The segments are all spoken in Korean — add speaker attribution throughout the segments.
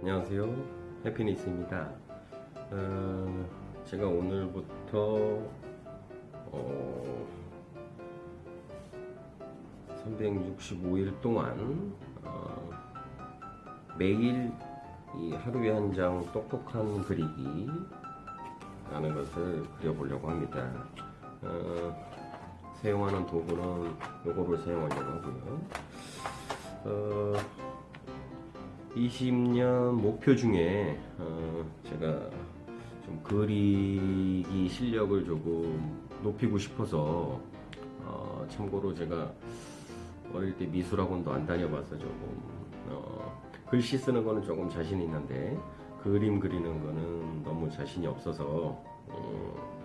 Speaker 1: 안녕하세요. 해피니스입니다. 어, 제가 오늘부터 어, 365일 동안 어, 매일 이 하루에 한 장 똑똑한 그리기 라는 것을 그려보려고 합니다. 어, 사용하는 도구는 요거를 사용하려고 하고요. 어, 20년 목표 중에 어, 제가 좀 그리기 실력을 조금 높이고 싶어서 어, 참고로 제가 어릴 때 미술학원도 안 다녀봐서 조금 어, 글씨 쓰는 거는 조금 자신 있는데 그림 그리는 거는 너무 자신이 없어서 어,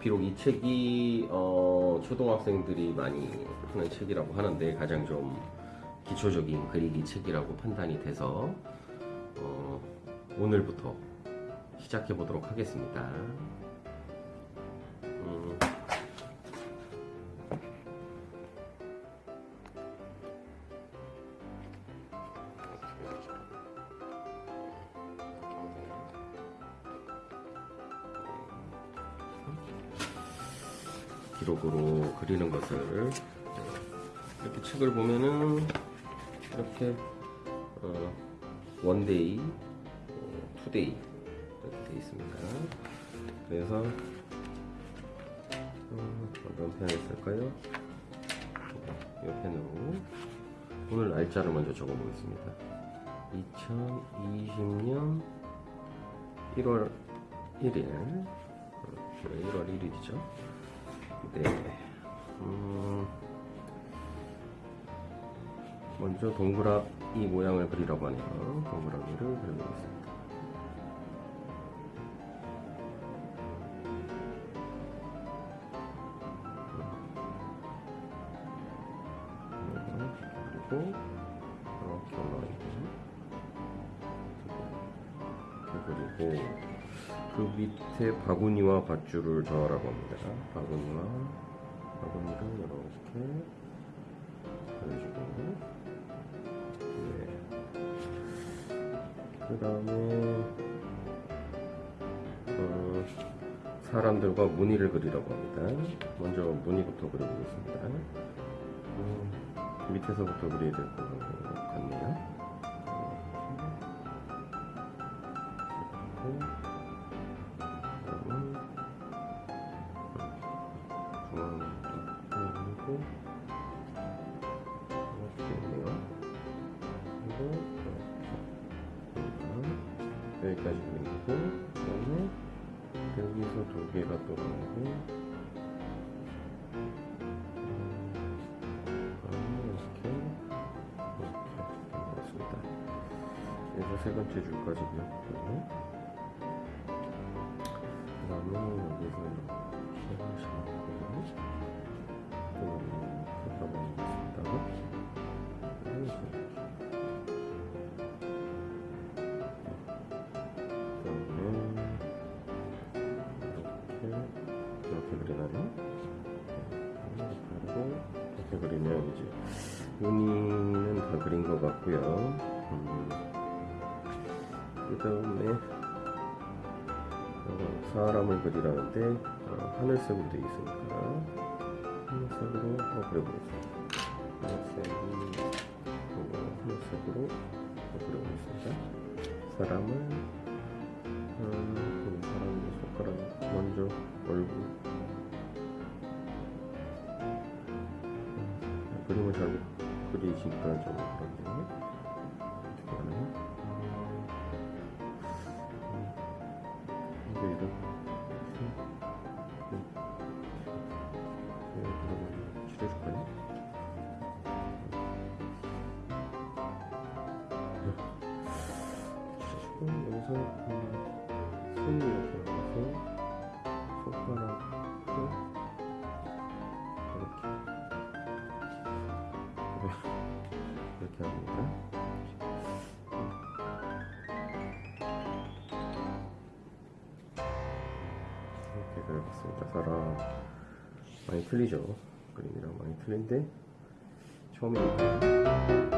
Speaker 1: 비록 이 책이 어, 초등학생들이 많이 푸는 책이라고 하는데 가장 좀 기초적인 그리기 책이라고 판단이 돼서 어, 오늘부터 시작해 보도록 하겠습니다. 음, 기록으로 그리는 것을 이렇게 책을 보면은 이렇게 어, one day, 어, today 이렇게 되어 있습니다. 그래서 어, 어떤 펜을 쓸까요? 이 펜으로 오늘 날짜를 먼저 적어보겠습니다. 2020년 1월 1일 어, 1월 1일이죠. 네. 음, 먼저 동그라미 모양을 그리라고 하네요. 동그라미를 그려보겠습니다. 그리고 이렇게 올라가고 그리고 그 밑에 바구니와 밧줄을 더하라고 합니다. 바구니와 바구니를 이렇게 그려주고 그 다음에 어, 사람들과 무늬를 그리라고 합니다. 먼저 무늬부터 그려보겠습니다. 음, 밑에서부터 그려야 될 것 같네요. 여기까지 그리고 그다음에 여기서 두 개가 또 나오고 세 번째 줄까지 그렸고요. 그 다음에 여기서 이렇게 하시고 또 잠깐만 보겠습니다. 그리면 이제 무늬는 다 그린 것 같고요. 음, 그 다음에 어, 사람을 그리라는데 어, 하늘색으로 되어 있으니까 하늘색으로 한번 그려보겠습니다. 하늘색이 어, 하늘색으로 그려보겠습니다. 사람을 그림을 잘 못 그리시니까 좀 그런데 이렇게 그려봤습니다. 사람 많이 틀리죠? 그림이랑 많이 틀린데 처음에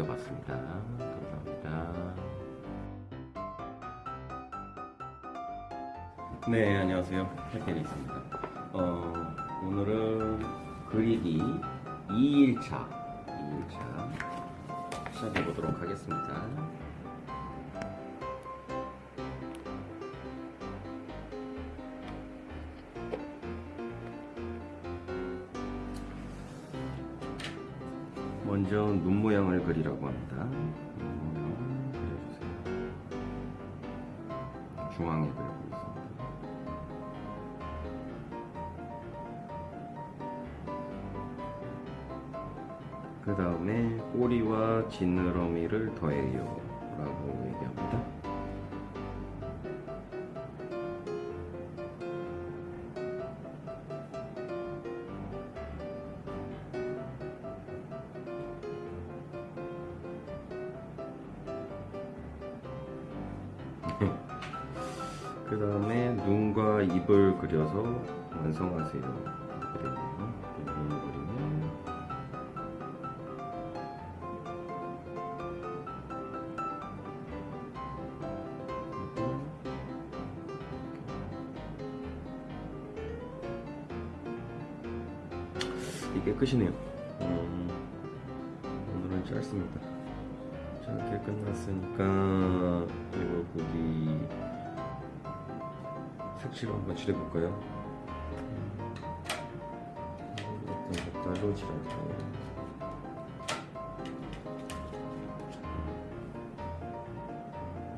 Speaker 1: 그려봤습니다. 감사합니다. 네, 안녕하세요. 해피리스입니다. 어, 오늘은 그리기 2일차, 2일차 시작해 보도록 하겠습니다. 눈 모양을 그리라고 합니다. 눈 모양 그려주세요. 중앙에 그려보겠습니다. 그 다음에 꼬리와 지느러미를 더해요 라고 얘기합니다. 입을 그려서 완성하세요. 이게 끝이네요. 음, 오늘은 짧습니다. 짧게 끝났으니까 이걸 보기 색칠을 한번 칠해볼까요? 음, 어떤 색깔로 칠할까요?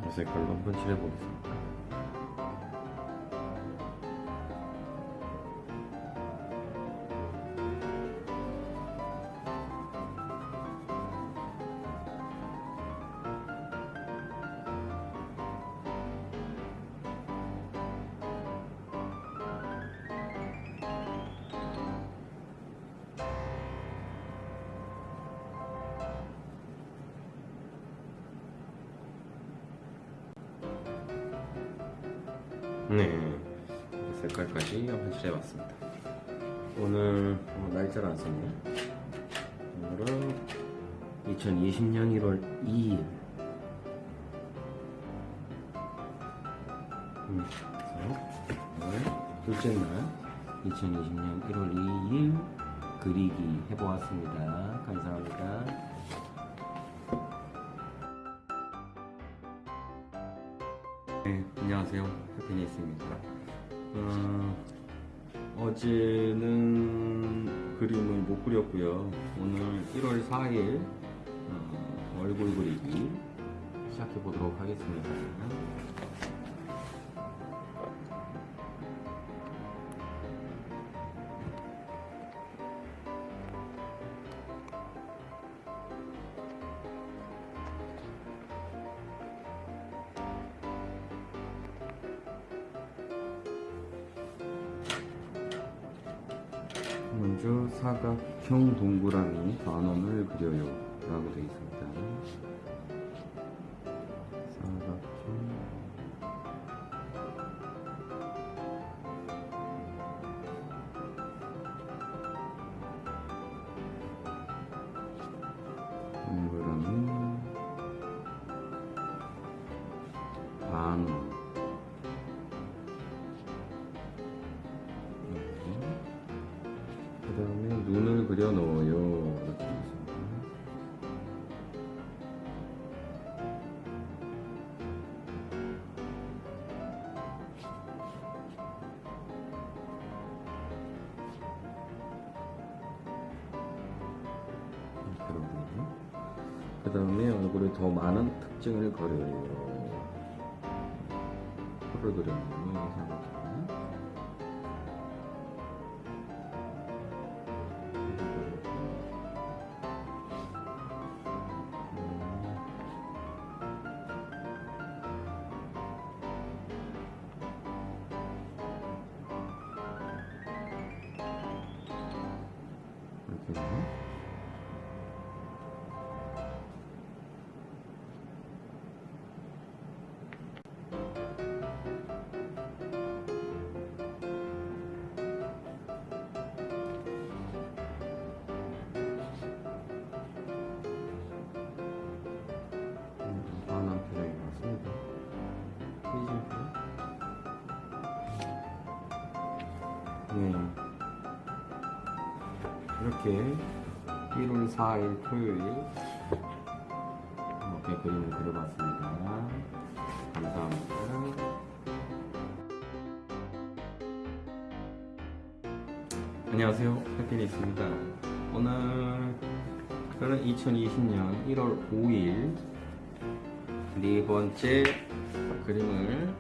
Speaker 1: 이 색깔로 한번 칠해보겠습니다. 색깔까지 한번 칠해봤습니다. 오늘 어, 날짜를 안 썼네요. 오늘은 2020년 1월 2일. 음, 오늘 둘째 날 2020년 1월 2일 그리기 해보았습니다. 감사합니다. 네, 안녕하세요. 해피니스입니다. 어, 어제는 그림을 못 그렸고요. 오늘 1월 4일 어, 얼굴 그리기 시작해 보도록 하겠습니다. 먼저 사각형 동그라미 반원을 그려요. 라고 되어 있습니다. 사각형 동그라미 반원 그 다음에 얼굴에 더 많은 특징을 그려요. 코를. 이렇게 해서 이렇게 1월 4일 토요일 이렇게 그림을 그려봤습니다. 감사합니다. 안녕하세요. 해피니스입니다. 오늘 그는 2020년 1월 5일 네 번째 그림을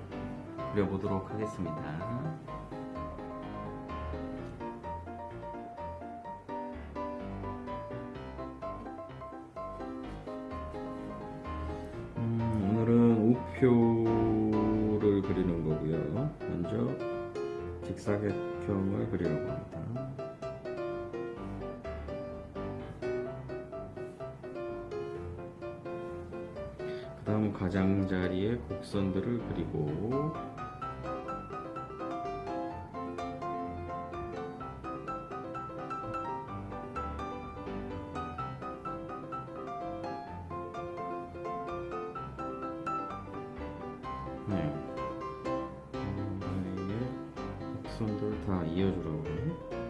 Speaker 1: 그려보도록 하겠습니다. 우표를 그리는 거고요. 먼저 직사각형을 그리려고 합니다. 그 다음 가장자리에 곡선들을 그리고 네. 음, 곡선들 다 이어주라고 그러네.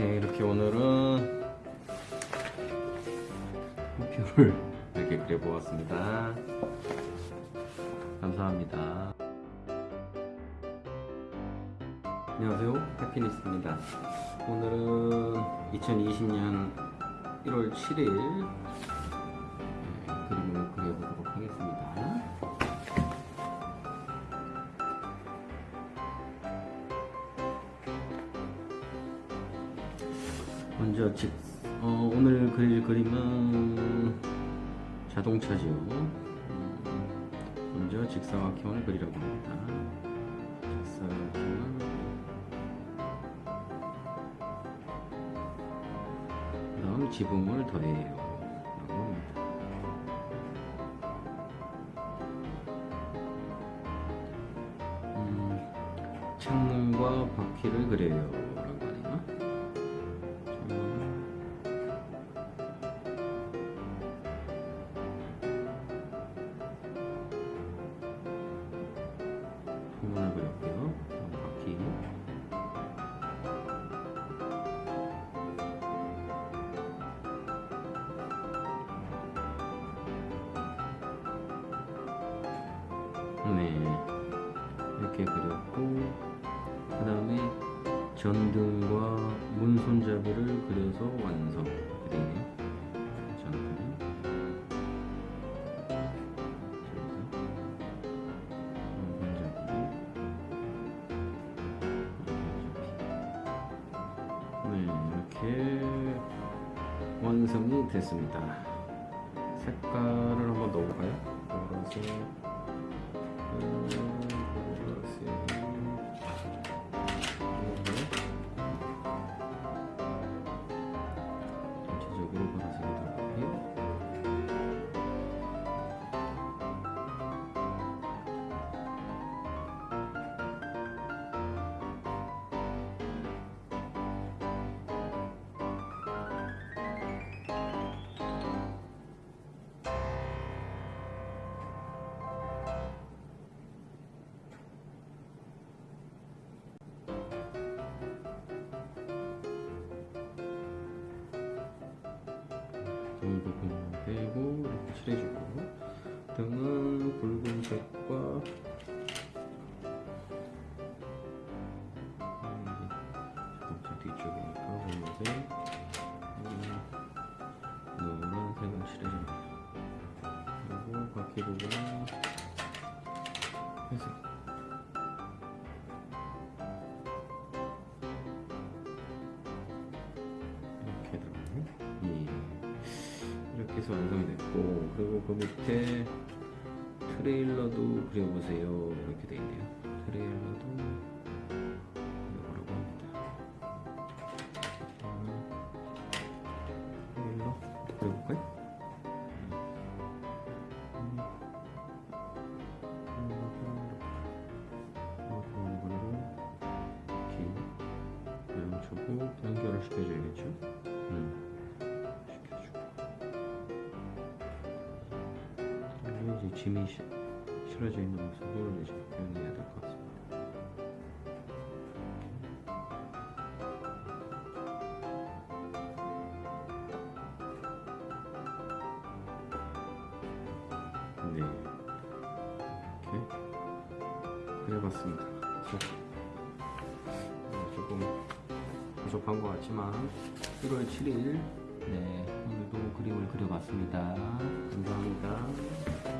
Speaker 1: 네, 이렇게 오늘은 목표를 이렇게 그려보았습니다. 감사합니다. 안녕하세요. 해피니스입니다. 오늘은 2020년 1월 7일 2차지요 먼저 직사각형을 그리려고 합니다. 직사각형 다음 지붕을 더해요 음, 창문과 바퀴를 그려요. 네, 이렇게 그렸고 그 다음에 전등과 문 손잡이를 그려서 완성. 전등. 네, 이렇게 완성이 됐습니다. 색깔을 한번 넣어볼까요? 보라색, 등 부분 빼고 이렇게 칠해주고 등은 붉은색과 됐고 그리고 그 밑에 트레일러도 그려보세요. 이렇게 돼 있네요. 트레일러도 그래서 어, 조금 부족한 것 같지만 1월 7일 네 오늘도 그림을 그려봤습니다. 감사합니다.